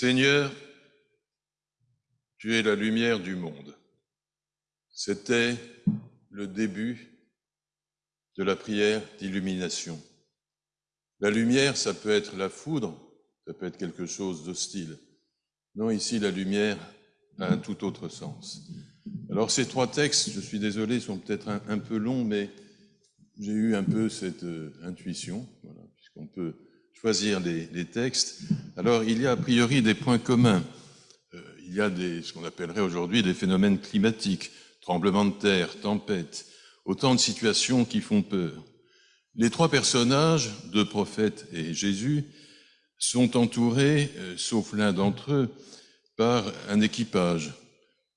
Seigneur, tu es la lumière du monde. C'était le début de la prière d'illumination. La lumière, ça peut être la foudre, ça peut être quelque chose d'hostile. Non, ici, la lumière a un tout autre sens. Alors ces trois textes, je suis désolé, sont peut-être un, peu longs, mais j'ai eu un peu cette euh, intuition, puisqu'on peut choisir les, les, textes. Alors il y a a priori des points communs. Euh, il y a des, ce qu'on appellerait aujourd'hui des phénomènes climatiques, tremblements de terre, tempêtes, autant de situations qui font peur. Les trois personnages, deux prophètes et Jésus, sont entourés, euh, sauf l'un d'entre eux, par un équipage.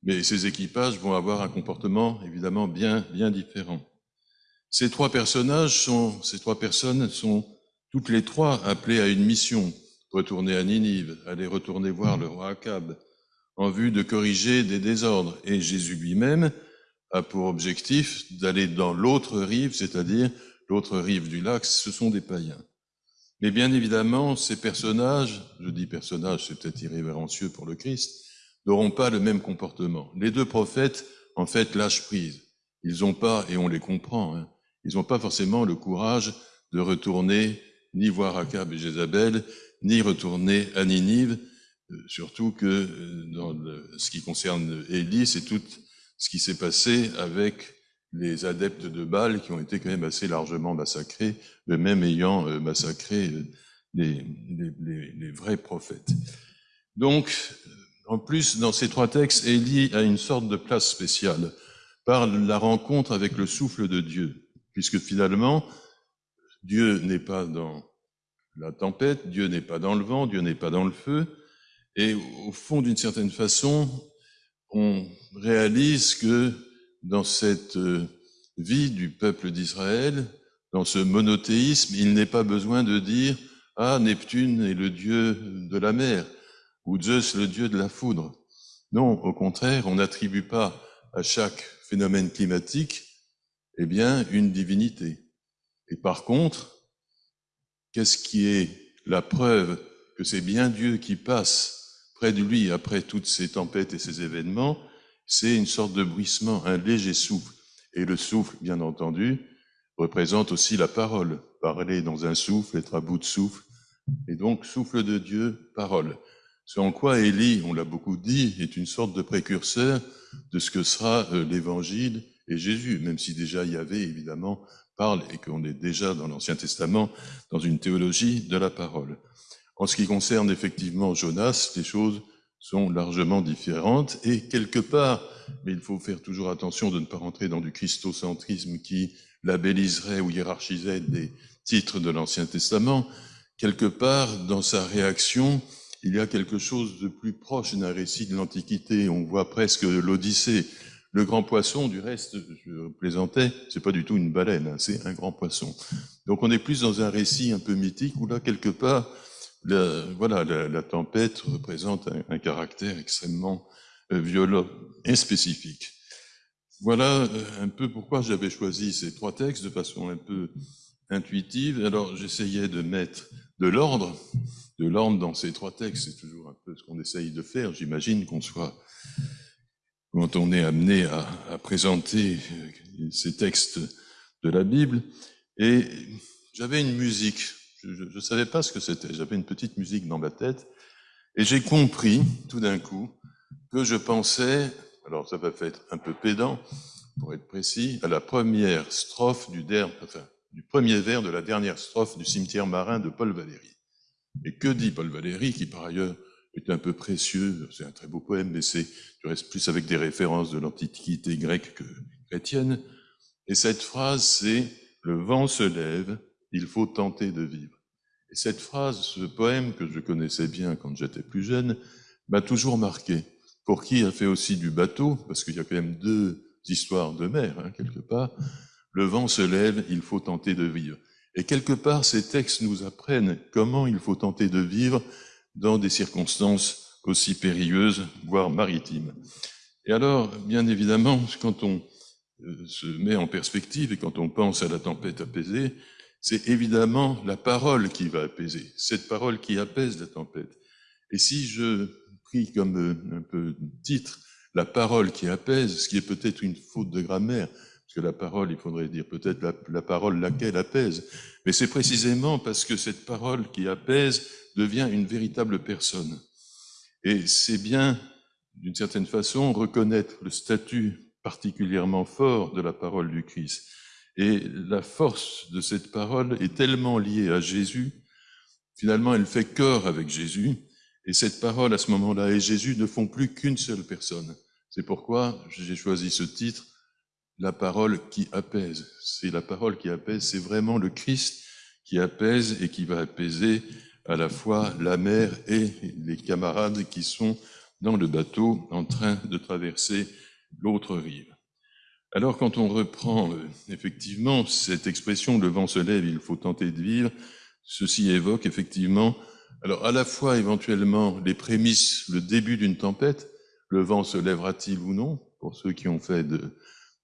Mais ces équipages vont avoir un comportement évidemment bien, bien différent. Ces trois personnages sont, ces trois personnes sont toutes les trois appelées à une mission, retourner à Ninive, aller retourner voir le roi Akab, en vue de corriger des désordres. Et Jésus lui-même a pour objectif d'aller dans l'autre rive, c'est-à-dire l'autre rive du lac, ce sont des païens. Mais bien évidemment, ces personnages, je dis personnages, c'est peut-être irrévérencieux pour le Christ, n'auront pas le même comportement. Les deux prophètes, en fait, lâchent prise. Ils n'ont pas, et on les comprend, hein, ils n'ont pas forcément le courage de retourner ni voir Akab et Jézabel, ni retourner à Ninive, euh, surtout que euh, dans ce qui concerne Élie, c'est tout ce qui s'est passé avec les adeptes de Baal qui ont été quand même assez largement massacrés, même ayant euh, massacré les, les, vrais prophètes. Donc, en plus, dans ces trois textes, Élie a une sorte de place spéciale par la rencontre avec le souffle de Dieu, puisque finalement, Dieu n'est pas dans la tempête, Dieu n'est pas dans le vent, Dieu n'est pas dans le feu, et au fond, d'une certaine façon, on réalise que dans cette euh, vie du peuple d'Israël, dans ce monothéisme, il n'est pas besoin de dire Ah, Neptune est le dieu de la mer, ou Zeus le dieu de la foudre. Non, au contraire, on n'attribue pas à chaque phénomène climatique, eh bien, une divinité. Et par contre, qu'est-ce qui est la preuve que c'est bien Dieu qui passe près de lui après toutes ces tempêtes et ces événements? C'est une sorte de bruissement, un léger souffle. Et le souffle, bien entendu, représente aussi la parole. Parler dans un souffle, être à bout de souffle. Et donc, souffle de Dieu, parole. Ce en quoi Élie, on l'a beaucoup dit, est une sorte de précurseur de ce que sera euh, l'évangile et Jésus, même si déjà Yahvé, évidemment, parle et qu'on est déjà dans l'Ancien Testament dans une théologie de la parole. En ce qui concerne effectivement Jonas, les choses sont largement différentes et quelque part, mais il faut faire toujours attention de ne pas rentrer dans du christocentrisme qui labelliserait ou hiérarchiserait des titres de l'Ancien Testament, quelque part dans sa réaction, il y a quelque chose de plus proche d'un récit de l'Antiquité. On voit presque l'Odyssée. Le grand poisson, du reste, je plaisantais, c'est pas du tout une baleine, hein, c'est un grand poisson. Donc on est plus dans un récit un peu mythique où là, quelque part, voilà, la, tempête représente un, caractère extrêmement euh, violent et spécifique. Voilà euh, un peu pourquoi j'avais choisi ces trois textes de façon un peu intuitive. Alors j'essayais de mettre de l'ordre, de l'ordre dans ces trois textes. C'est toujours un peu ce qu'on essaye de faire. J'imagine qu'on soit, quand on est amené à, à présenter euh, ces textes de la Bible. Et j'avais une musique je ne savais pas ce que c'était. J'avais une petite musique dans ma tête. Et j'ai compris, tout d'un coup, que je pensais, alors ça va être un peu pédant, pour être précis, à la première strophe du, enfin, du premier vers de la dernière strophe du cimetière marin de Paul Valéry. Et que dit Paul Valéry, qui par ailleurs est un peu précieux, c'est un très beau poème, mais c'est, je reste plus avec des références de l'antiquité grecque que chrétienne. Et cette phrase, c'est Le vent se lève, il faut tenter de vivre. Et cette phrase, ce poème que je connaissais bien quand j'étais plus jeune, m'a toujours marqué. Pour qui a fait aussi du bateau, parce qu'il y a quand même deux histoires de mer, hein, quelque part, le vent se lève, il faut tenter de vivre. Et quelque part, ces textes nous apprennent comment il faut tenter de vivre dans des circonstances aussi périlleuses, voire maritimes. Et alors, bien évidemment, quand on euh, se met en perspective et quand on pense à la tempête apaisée, c'est évidemment la parole qui va apaiser, cette parole qui apaise la tempête. Et si je pris comme euh, un peu titre la parole qui apaise, ce qui est peut-être une faute de grammaire, que la parole, il faudrait dire peut-être la, la, parole laquelle apaise, mais c'est précisément parce que cette parole qui apaise devient une véritable personne. Et c'est bien, d'une certaine façon, reconnaître le statut particulièrement fort de la parole du Christ. Et la force de cette parole est tellement liée à Jésus, finalement elle fait corps avec Jésus, et cette parole à ce moment-là et Jésus ne font plus qu'une seule personne. C'est pourquoi j'ai choisi ce titre, la parole qui apaise. C'est la parole qui apaise, c'est vraiment le Christ qui apaise et qui va apaiser à la fois la mer et les camarades qui sont dans le bateau en train de traverser l'autre rive. Alors quand on reprend euh, effectivement cette expression le vent se lève, il faut tenter de vivre, ceci évoque effectivement, alors à la fois éventuellement les prémices, le début d'une tempête, le vent se lèvera-t-il ou non Pour ceux qui ont fait de,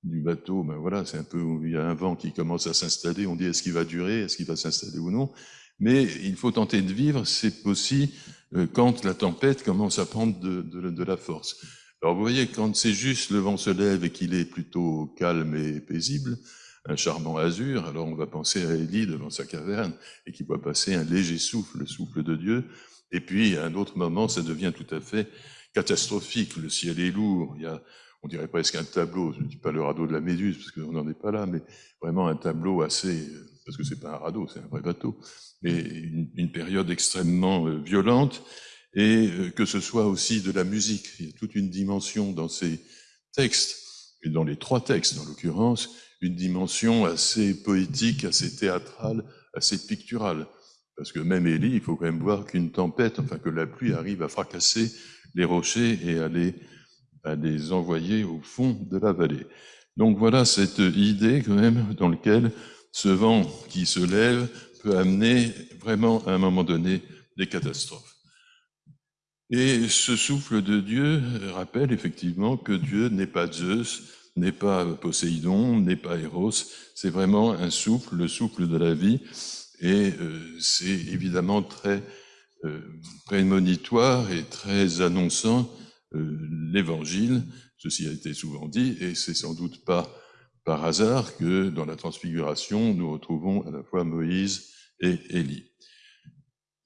du bateau, ben voilà, c'est un peu il y a un vent qui commence à s'installer, on dit est-ce qu'il va durer, est-ce qu'il va s'installer ou non? Mais il faut tenter de vivre, c'est aussi euh, quand la tempête commence à prendre de, de, de la force. Alors vous voyez, quand c'est juste le vent se lève et qu'il est plutôt calme et paisible, un charmant azur, alors on va penser à Élie devant sa caverne et qui voit passer un léger souffle, le souffle de Dieu. Et puis, à un autre moment, ça devient tout à fait catastrophique. Le ciel est lourd. Il y a, on dirait presque un tableau. Je ne dis pas le radeau de la Méduse parce qu'on n'en est pas là, mais vraiment un tableau assez, parce que c'est pas un radeau, c'est un vrai bateau. Et une, période extrêmement euh, violente et euh, que ce soit aussi de la musique. Il y a toute une dimension dans ces textes, et dans les trois textes en l'occurrence, une dimension assez poétique, assez théâtrale, assez picturale. Parce que même Élie, il faut quand même voir qu'une tempête, enfin que la pluie arrive à fracasser les rochers et à les, à les envoyer au fond de la vallée. Donc voilà cette idée quand même dans laquelle ce vent qui se lève peut amener vraiment à un moment donné des catastrophes. Et ce souffle de Dieu rappelle effectivement que Dieu n'est pas Zeus, n'est pas Poséidon, n'est pas Eros, c'est vraiment un souffle, le souffle de la vie, et euh, c'est évidemment très euh, prémonitoire et très annonçant l'évangile, ceci a été souvent dit, et c'est sans doute pas par hasard que dans la transfiguration, nous retrouvons à la fois Moïse et Élie.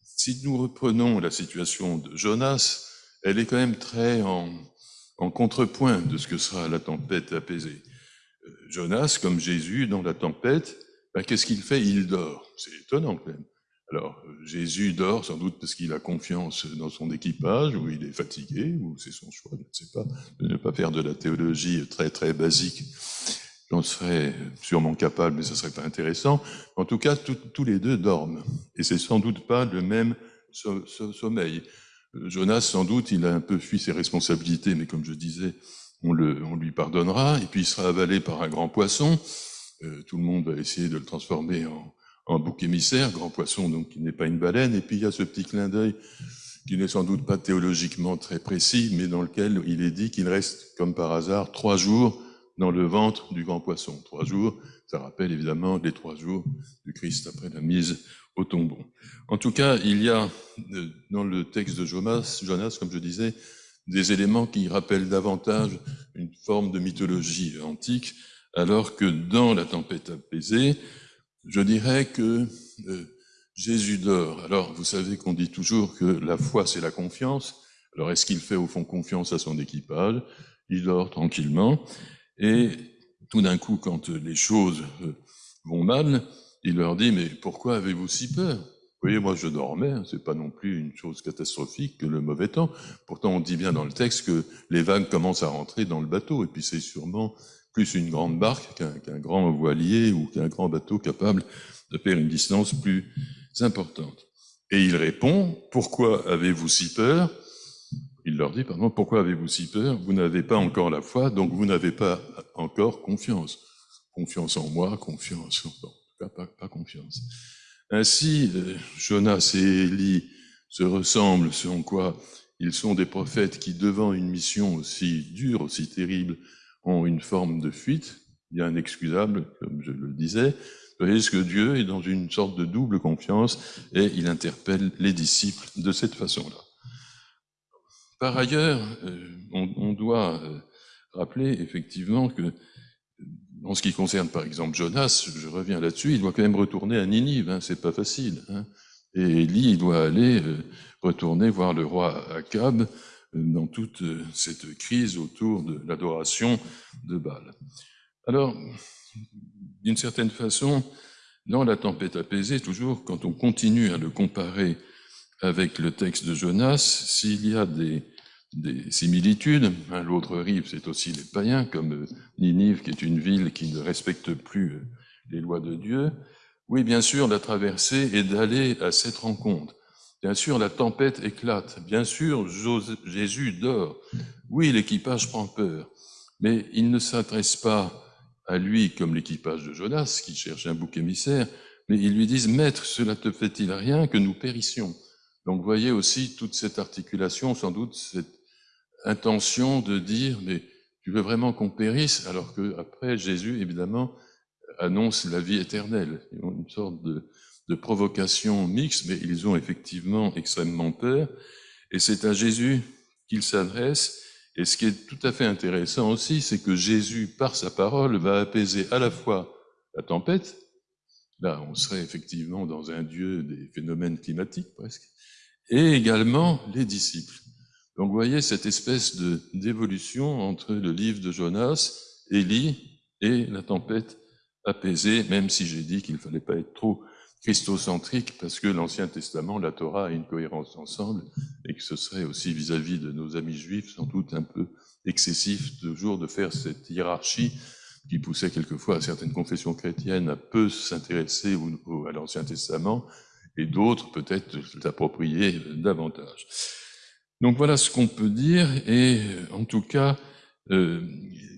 Si nous reprenons la situation de Jonas, elle est quand même très en, en contrepoint de ce que sera la tempête apaisée. Euh, Jonas, comme Jésus dans la tempête, ben, qu'est-ce qu'il fait? Il dort. C'est étonnant quand même. Alors, Jésus dort sans doute parce qu'il a confiance dans son équipage, ou il est fatigué, ou c'est son choix, je ne sais pas, de ne pas faire de la théologie très très basique J'en serais sûrement capable, mais ça serait pas intéressant. En tout cas, tous les deux dorment. Et c'est sans doute pas le même sommeil. Jonas, sans doute, il a un peu fui ses responsabilités, mais comme je disais, on lui pardonnera. Et puis il sera avalé par un grand poisson. Euh, tout le monde va essayer de le transformer en, en bouc émissaire, grand poisson, donc qui n'est pas une baleine. Et puis il y a ce petit clin d'œil qui n'est sans doute pas théologiquement très précis, mais dans lequel il est dit qu'il reste, comme par hasard, trois jours dans le ventre du grand poisson. Trois jours, ça rappelle évidemment les trois jours du Christ après la mise au tombeau. En tout cas, il y a euh, dans le texte de Jonas, Jonas, comme je disais, des éléments qui rappellent davantage une forme de mythologie antique, alors que dans la tempête apaisée, je dirais que euh, Jésus dort. Alors, vous savez qu'on dit toujours que la foi, c'est la confiance. Alors, est-ce qu'il fait au fond confiance à son équipage? Il dort tranquillement. Et tout d'un coup, quand les choses euh, vont mal, il leur dit, mais pourquoi avez-vous si peur? Vous voyez, moi je dormais, hein, c'est pas non plus une chose catastrophique que le mauvais temps. Pourtant, on dit bien dans le texte que les vagues commencent à rentrer dans le bateau, et puis c'est sûrement plus une grande barque qu'un grand voilier ou qu'un grand bateau capable de faire une distance plus importante. Et il répond, pourquoi avez-vous si peur? Il leur dit, pardon, pourquoi avez-vous si peur? Vous n'avez pas encore la foi, donc vous n'avez pas encore confiance. Confiance en moi, confiance, en tout pas, pas confiance. Ainsi, euh, Jonas et Élie se ressemblent, selon quoi ils sont des prophètes qui, devant une mission aussi dure, aussi terrible, ont une forme de fuite, bien inexcusable, comme je le disais, ce que Dieu est dans une sorte de double confiance et il interpelle les disciples de cette façon-là. par ailleurs, on, doit rappeler effectivement que en ce qui concerne par exemple Jonas, je reviens là-dessus, il doit quand même retourner à Ninive, hein, c'est pas facile. Hein. Et Élie, il doit aller retourner voir le roi Akab dans toute cette crise autour de l'adoration de Baal. Alors, d'une certaine façon, dans la tempête apaisée, toujours quand on continue à le comparer avec le texte de Jonas, s'il y a des, similitudes, hein, l'autre rive, c'est aussi les païens, comme Ninive, qui est une ville qui ne respecte plus les lois de Dieu. Oui, bien sûr, la traversée est d'aller à cette rencontre. Bien sûr, la tempête éclate. Bien sûr, Jésus dort. Oui, l'équipage prend peur. Mais il ne s'adresse pas à lui comme l'équipage de Jonas qui cherche un bouc émissaire, mais ils lui disent, Maître, cela te fait-il rien que nous périssions? Donc voyez aussi toute cette articulation, sans doute cette intention de dire, mais tu veux vraiment qu'on périsse? Alors que après Jésus, évidemment, annonce la vie éternelle. Une sorte de, de provocation mixte, mais ils ont effectivement extrêmement peur. Et c'est à Jésus qu'il s'adresse et ce qui est tout à fait intéressant aussi, c'est que Jésus, par sa parole, va apaiser à la fois la tempête, là on serait effectivement dans un Dieu des phénomènes climatiques presque, et également les disciples. Donc vous voyez cette espèce de d'évolution entre le livre de Jonas, Élie et la tempête apaisée, même si j'ai dit qu'il ne fallait pas être trop christocentrique parce que l'Ancien Testament, la Torah a une cohérence ensemble et que ce serait aussi vis-à-vis de nos amis juifs sans doute un peu excessif toujours de faire cette hiérarchie qui poussait quelquefois certaines confessions chrétiennes à peu s'intéresser à l'Ancien Testament et d'autres peut-être l'approprier davantage. Donc voilà ce qu'on peut dire et en tout cas euh,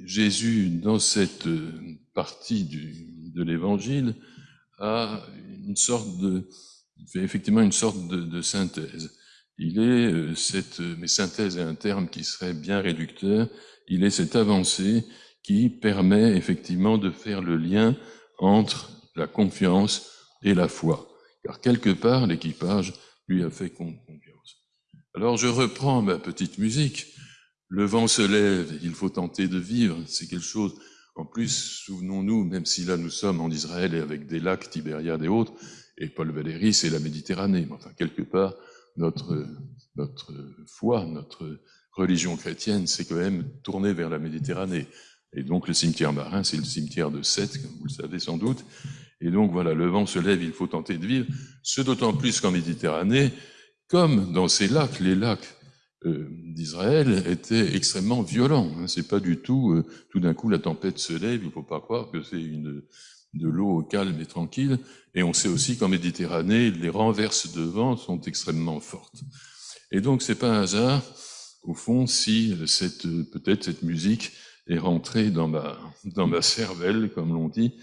Jésus dans cette partie du, de l'Évangile a une sorte de, effectivement une sorte de, de synthèse. Il est euh, cette, mais synthèse est un terme qui serait bien réducteur, il est cette avancée qui permet effectivement de faire le lien entre la confiance et la foi. Car quelque part, l'équipage lui a fait confiance. Alors je reprends ma petite musique. Le vent se lève, il faut tenter de vivre. C'est quelque chose en plus, souvenons-nous, même si là nous sommes en Israël et avec des lacs, Tibériade et autres, et Paul Valéry, c'est la Méditerranée. Enfin, quelque part, notre, notre foi, notre religion chrétienne, c'est quand même tourné vers la Méditerranée. Et donc le cimetière marin, c'est le cimetière de Sète, comme vous le savez sans doute. Et donc voilà, le vent se lève, il faut tenter de vivre, ce d'autant plus qu'en Méditerranée, comme dans ces lacs, les lacs d'Israël était extrêmement violent. Hein. C'est pas du tout, euh, tout d'un coup la tempête se lève, il faut pas croire que c'est une de l'eau calme et tranquille. Et on sait aussi qu'en Méditerranée, les renverses de vent sont extrêmement fortes. Et donc c'est pas un hasard, au fond, si cette peut-être cette musique est rentrée dans ma dans ma cervelle, comme l'on dit,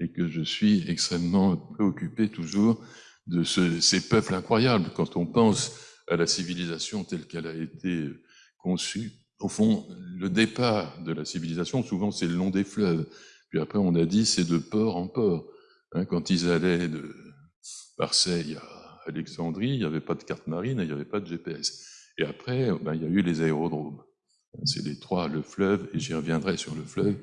et que je suis extrêmement préoccupé toujours de ce, ces peuples incroyables. Quand on pense à la civilisation telle qu'elle a été conçue. Au fond, le départ de la civilisation, souvent, c'est le long des fleuves. Puis après, on a dit, c'est de port en port. Hein, quand ils allaient de Marseille à Alexandrie, il n'y avait pas de carte marine il n'y avait pas de GPS. Et après, ben, il y a eu les aérodromes. C'est les trois, le fleuve, et j'y reviendrai sur le fleuve,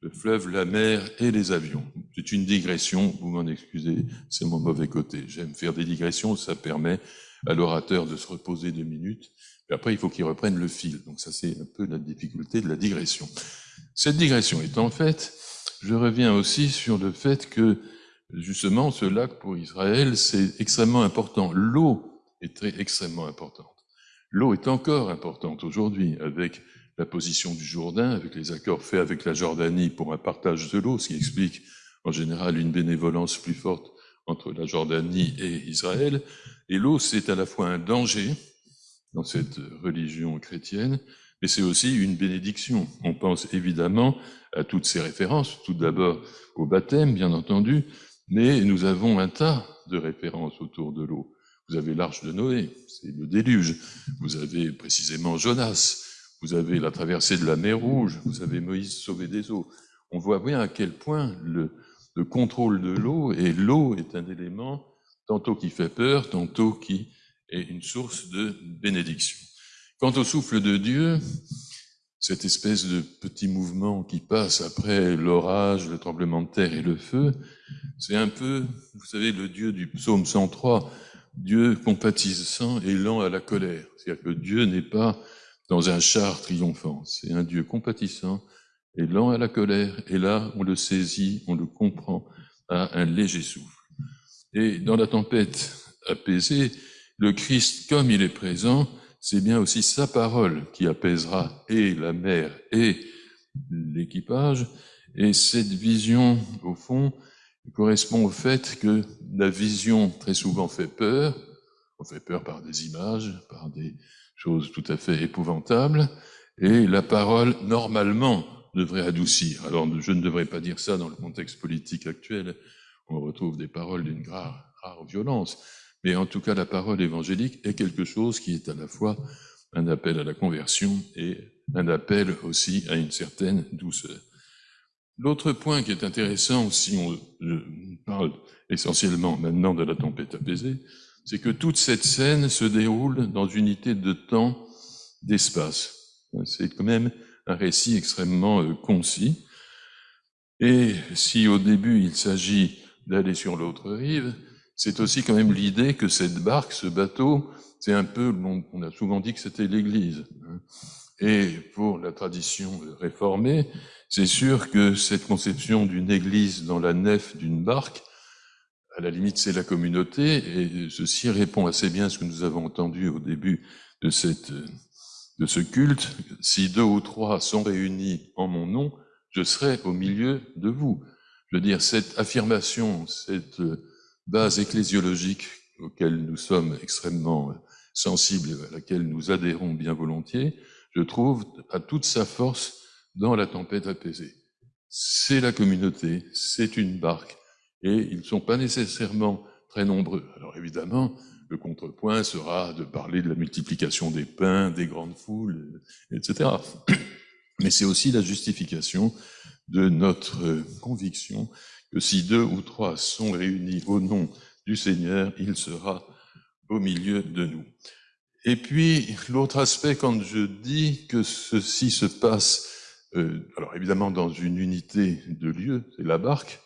le fleuve, la mer et les avions. C'est une digression, vous m'en excusez, c'est mon mauvais côté. J'aime faire des digressions, ça permet à l'orateur de se reposer deux minutes, et après il faut qu'il reprenne le fil. Donc ça c'est un peu la difficulté de la digression. Cette digression étant faite, je reviens aussi sur le fait que justement ce lac pour Israël c'est extrêmement important. L'eau est très extrêmement importante. L'eau est encore importante aujourd'hui avec la position du Jourdain, avec les accords faits avec la Jordanie pour un partage de l'eau, ce qui explique en général une bénévolence plus forte entre la Jordanie et Israël. Et l'eau, c'est à la fois un danger dans cette religion chrétienne, mais c'est aussi une bénédiction. On pense évidemment à toutes ces références, tout d'abord au baptême, bien entendu, mais nous avons un tas de références autour de l'eau. Vous avez l'arche de Noé, c'est le déluge. Vous avez précisément Jonas. Vous avez la traversée de la mer Rouge. Vous avez Moïse sauvé des eaux. On voit bien à quel point le, le contrôle de l'eau, et l'eau est un élément tantôt qui fait peur, tantôt qui est une source de bénédiction. Quant au souffle de Dieu, cette espèce de petit mouvement qui passe après l'orage, le tremblement de terre et le feu, c'est un peu, vous savez, le Dieu du psaume 103, Dieu compatissant et lent à la colère. C'est-à-dire que Dieu n'est pas dans un char triomphant, c'est un Dieu compatissant et lent à la colère, et là, on le saisit, on le comprend à un léger souffle. Et dans la tempête apaisée, le Christ, comme il est présent, c'est bien aussi sa parole qui apaisera et la mer et l'équipage. Et cette vision, au fond, correspond au fait que la vision très souvent fait peur. On fait peur par des images, par des choses tout à fait épouvantables. Et la parole, normalement, devrait adoucir. Alors, je ne devrais pas dire ça dans le contexte politique actuel. On retrouve des paroles d'une rare, rare violence. Mais en tout cas, la parole évangélique est quelque chose qui est à la fois un appel à la conversion et un appel aussi à une certaine douceur. L'autre point qui est intéressant, si on parle essentiellement maintenant de la tempête apaisée, c'est que toute cette scène se déroule dans une unité de temps, d'espace. C'est quand même un récit extrêmement euh, concis. Et si au début il s'agit d'aller sur l'autre rive, c'est aussi quand même l'idée que cette barque, ce bateau, c'est un peu, on a souvent dit que c'était l'Église. Hein. Et pour la tradition réformée, c'est sûr que cette conception d'une Église dans la nef d'une barque, à la limite c'est la communauté, et ceci répond assez bien à ce que nous avons entendu au début de, cette, de ce culte. Si deux ou trois sont réunis en mon nom, je serai au milieu de vous. Je veux dire, cette affirmation, cette base ecclésiologique auquel nous sommes extrêmement sensibles et à laquelle nous adhérons bien volontiers, je trouve à toute sa force dans la tempête apaisée. C'est la communauté, c'est une barque, et ils ne sont pas nécessairement très nombreux. Alors évidemment, le contrepoint sera de parler de la multiplication des pains, des grandes foules, etc. Mais c'est aussi la justification de notre conviction que si deux ou trois sont réunis au nom du Seigneur, il sera au milieu de nous. Et puis, l'autre aspect, quand je dis que ceci se passe, euh, alors évidemment dans une unité de lieu, c'est la barque,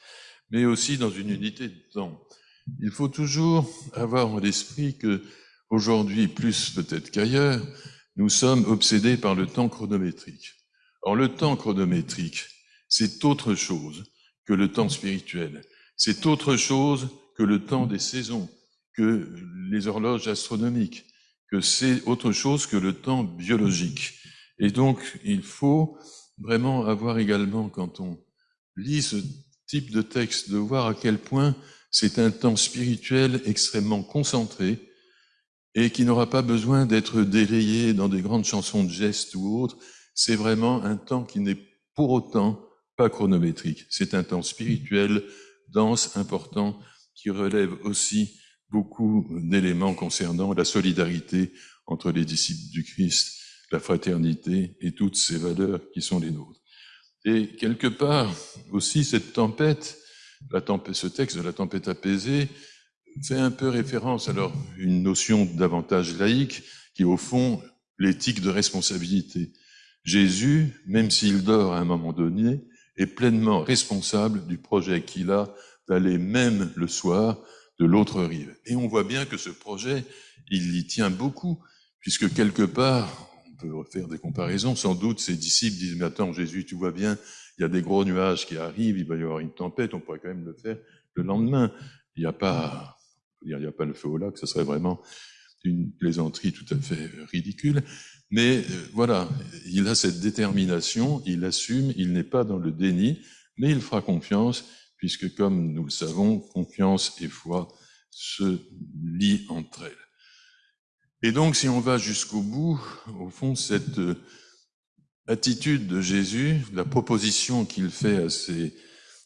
mais aussi dans une unité de temps. Il faut toujours avoir en l'esprit que aujourd'hui, plus peut-être qu'ailleurs, nous sommes obsédés par le temps chronométrique. Or, le temps chronométrique, c'est autre chose que le temps spirituel. C'est autre chose que le temps des saisons, que les horloges astronomiques, que c'est autre chose que le temps biologique. Et donc, il faut vraiment avoir également, quand on lit ce type de texte, de voir à quel point c'est un temps spirituel extrêmement concentré et qui n'aura pas besoin d'être délayé dans des grandes chansons de gestes ou autres. C'est vraiment un temps qui n'est pour autant pas chronométrique. C'est un temps spirituel, dense, important, qui relève aussi beaucoup d'éléments concernant la solidarité entre les disciples du Christ, la fraternité et toutes ces valeurs qui sont les nôtres. Et quelque part aussi cette tempête, la tempête, ce texte de la tempête apaisée, fait un peu référence alors une notion davantage laïque qui au fond l'éthique de responsabilité. Jésus, même s'il dort à un moment donné, est pleinement responsable du projet qu'il a d'aller même le soir de l'autre rive. Et on voit bien que ce projet, il y tient beaucoup, puisque quelque part, on peut refaire des comparaisons, sans doute ses disciples disent, mais attends Jésus, tu vois bien, il y a des gros nuages qui arrivent, il va y avoir une tempête, on pourrait quand même le faire le lendemain. Il n'y a pas, il n'y a pas le feu au lac, ce serait vraiment une plaisanterie tout à fait ridicule. Mais euh, voilà, il a cette détermination, il assume, il n'est pas dans le déni, mais il fera confiance, puisque comme nous le savons, confiance et foi se lient entre elles. Et donc, si on va jusqu'au bout, au fond, cette euh, attitude de Jésus, la proposition qu'il fait à ses,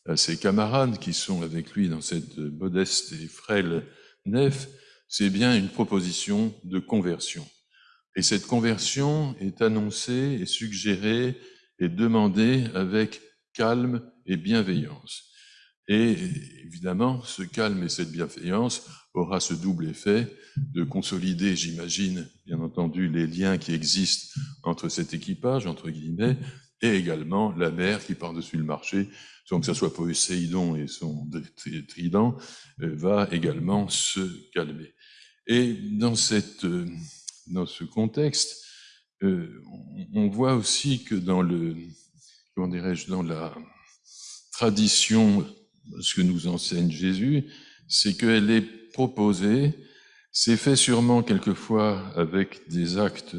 à ses camarades qui sont avec lui dans cette modeste et frêle nef, c'est bien une proposition de conversion. Et cette conversion est annoncée et suggérée et demandée avec calme et bienveillance. Et évidemment, ce calme et cette bienveillance aura ce double effet de consolider, j'imagine, bien entendu, les liens qui existent entre cet équipage, entre guillemets, et également la mer qui par-dessus le marché, sans que ce soit Poséidon et son trident, euh, va également se calmer. Et dans, cette, euh, dans ce contexte, euh, on voit aussi que dans le, comment dirais-je, dans la tradition, ce que nous enseigne Jésus, c'est qu'elle est proposée, c'est fait sûrement quelquefois avec des actes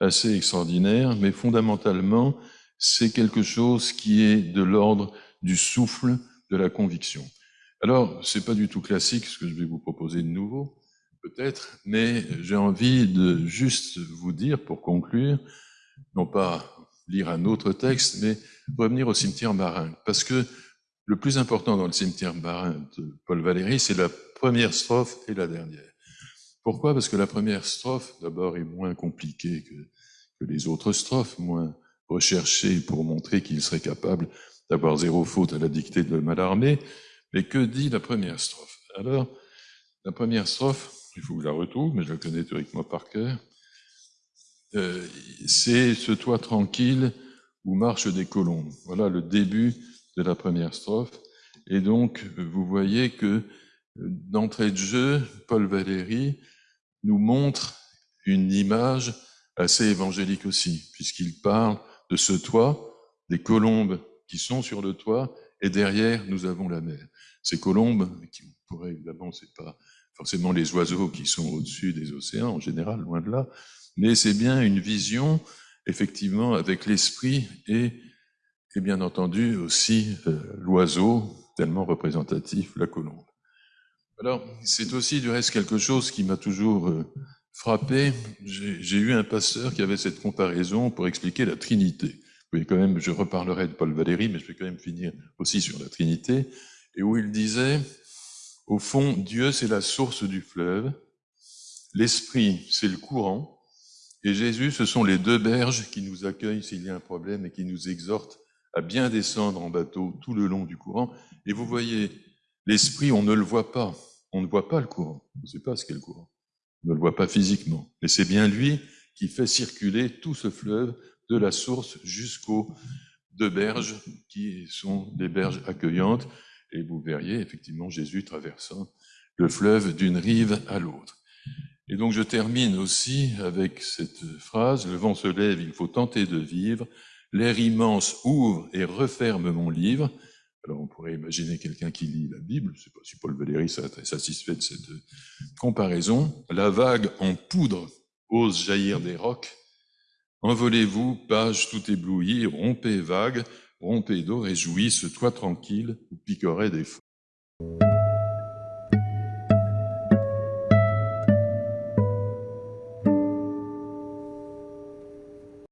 assez extraordinaires, mais fondamentalement, c'est quelque chose qui est de l'ordre du souffle de la conviction. Alors, c'est pas du tout classique ce que je vais vous proposer de nouveau, peut-être, mais j'ai envie de juste vous dire, pour conclure, non pas lire un autre texte, mais revenir au cimetière marin. Parce que le plus important dans le cimetière marin de Paul Valéry, c'est la première strophe et la dernière. Pourquoi? Parce que la première strophe, d'abord, est moins compliquée que, les autres strophes, moins recherchée pour montrer qu'il serait capable d'avoir zéro faute à la dictée de Malarmé. Mais que dit la première strophe? Alors, la première strophe, il faut que je la retrouve, mais je la connais théoriquement par cœur. Euh, c'est ce toit tranquille où marchent des colombes. Voilà le début de la première strophe. Et donc, vous voyez que d'entrée de jeu, Paul Valéry nous montre une image assez évangélique aussi, puisqu'il parle de ce toit, des colombes qui sont sur le toit, et derrière, nous avons la mer. Ces colombes, qui pourraient évidemment, c'est pas forcément les oiseaux qui sont au-dessus des océans en général, loin de là, mais c'est bien une vision, effectivement, avec l'esprit et, et bien entendu aussi euh, l'oiseau, tellement représentatif, la colombe. Alors, c'est aussi du reste quelque chose qui m'a toujours euh, frappé. J'ai eu un pasteur qui avait cette comparaison pour expliquer la Trinité. Voyez quand même, je reparlerai de Paul Valéry, mais je vais quand même finir aussi sur la Trinité, et où il disait, au fond, Dieu c'est la source du fleuve, l'Esprit c'est le courant, et Jésus ce sont les deux berges qui nous accueillent s'il y a un problème et qui nous exhortent à bien descendre en bateau tout le long du courant. Et vous voyez, l'Esprit, on ne le voit pas, on ne voit pas le courant, on ne sait pas ce qu'est le courant, on ne le voit pas physiquement, mais c'est bien lui qui fait circuler tout ce fleuve de la source jusqu'aux deux berges qui sont des berges accueillantes. Et vous verriez effectivement Jésus traversant le fleuve d'une rive à l'autre. Et donc je termine aussi avec cette phrase, le vent se lève, il faut tenter de vivre, l'air immense ouvre et referme mon livre. Alors on pourrait imaginer quelqu'un qui lit la Bible, je ne sais pas si Paul Valéry très satisfait de cette comparaison. La vague en poudre ose jaillir des rocs. Envolez-vous, page tout éblouie, rompez vague, rompez d'eau, réjouis, ce tranquille où piquerait des fous.